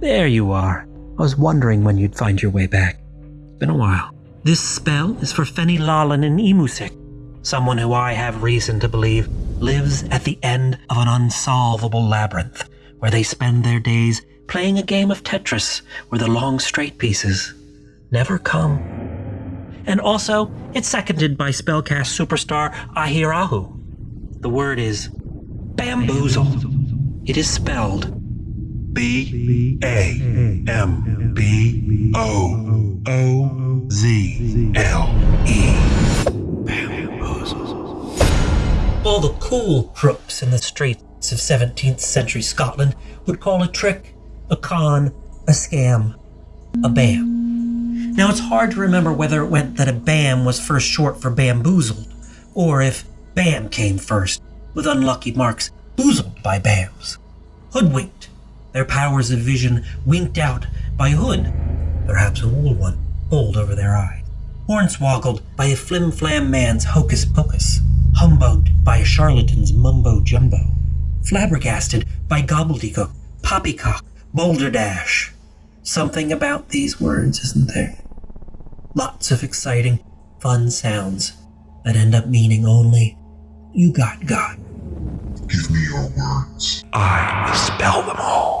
There you are. I was wondering when you'd find your way back. It's been a while. This spell is for Fenny Lalin and Emusik, someone who I have reason to believe lives at the end of an unsolvable labyrinth, where they spend their days playing a game of Tetris where the long straight pieces never come. And also, it's seconded by spellcast superstar Ahirahu. The word is bamboozle. It is spelled B A M B O O Z L E. All the cool crooks in the streets of 17th century Scotland would call a trick a con, a scam, a bam. Now it's hard to remember whether it went that a bam was first short for bamboozled, or if bam came first, with unlucky marks boozled by bams. Hoodwinked, their powers of vision winked out by hood, perhaps a wool one, pulled over their eyes. Hornswoggled by a flim-flam man's hocus pocus, humbugged by a charlatan's mumbo jumbo, flabbergasted by gobbledygook, poppycock, balderdash. Something about these words, isn't there? Lots of exciting, fun sounds that end up meaning only you got God. Give me your words. I spell them all.